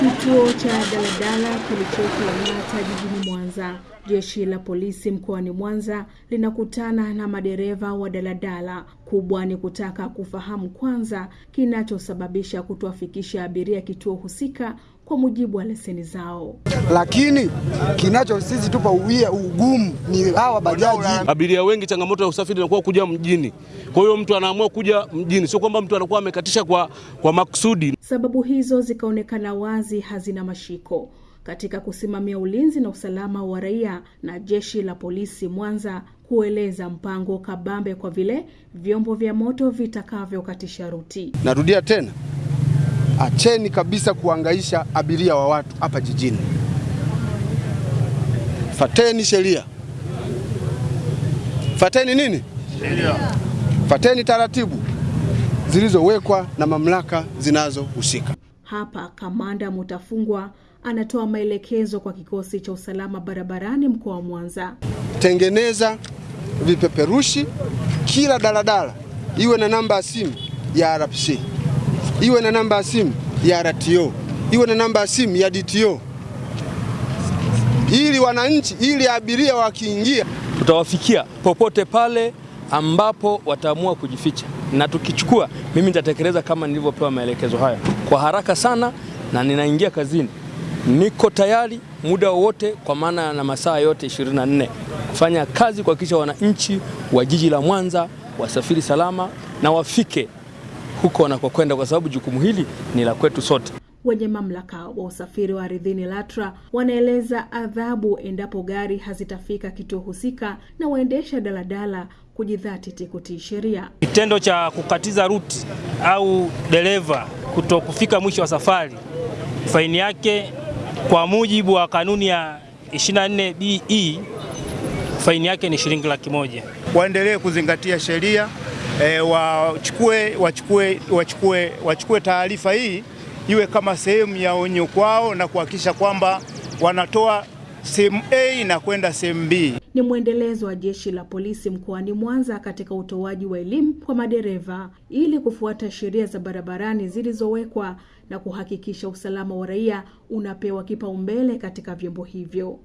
Kituo cha daladala kilichoko Lang'ata jijini Mwanza. Jeshi la polisi mkoani Mwanza linakutana na madereva wa daladala. Kubwa ni kutaka kufahamu kwanza kinachosababisha kutowafikisha abiria kituo husika kwa mujibu wa leseni zao. Lakini kinacho sisi tupa uwia ugumu ni hawa bajaji. Abiria wengi, changamoto ya usafiri inakuwa kuja mjini. Kwa hiyo mtu anaamua kuja mjini, sio kwamba mtu anakuwa amekatisha kwa, kwa makusudi. Sababu hizo zikaonekana wazi hazina mashiko katika kusimamia ulinzi na usalama wa raia na jeshi la polisi Mwanza kueleza mpango kabambe kwa vile vyombo vya moto vitakavyokatisha ruti. Narudia tena, acheni kabisa kuangaisha abiria wa watu hapa jijini. Fateni sheria, fateni nini? Sheria. Fateni taratibu zilizowekwa na mamlaka zinazohusika. Hapa kamanda Mutafungwa anatoa maelekezo kwa kikosi cha usalama barabarani mkoa wa Mwanza. Tengeneza vipeperushi, kila daladala. Iwe na namba ya simu ya RPC, iwe na namba ya simu ya RTO, iwe na namba ya simu ya DTO, ili wananchi, ili abiria wakiingia, tutawafikia popote pale ambapo wataamua kujificha, na tukichukua, mimi nitatekeleza kama nilivyopewa maelekezo haya. Kwa haraka sana, na ninaingia kazini. Niko tayari muda wowote, kwa maana na masaa yote 24 kufanya kazi kuhakikisha wananchi wa jiji la Mwanza wasafiri salama na wafike huko wanakokwenda, kwa sababu jukumu hili ni la kwetu sote. Wenye mamlaka wa usafiri wa ardhini LATRA wanaeleza adhabu endapo gari hazitafika kituo husika na waendesha daladala kujidhatiti kutii sheria. Kitendo cha kukatiza ruti au dereva kuto kufika mwisho wa safari, faini yake kwa mujibu wa kanuni ya 24 BE, faini yake ni shilingi laki moja. Waendelee kuzingatia sheria e, wachukue wachukue wachukue wachukue taarifa hii iwe kama sehemu ya onyo kwao na kuhakikisha kwamba wanatoa sehemu A na kwenda sehemu B. Ni mwendelezo wa jeshi la polisi mkoani Mwanza katika utoaji wa elimu kwa madereva ili kufuata sheria za barabarani zilizowekwa na kuhakikisha usalama wa raia unapewa kipaumbele katika vyombo hivyo.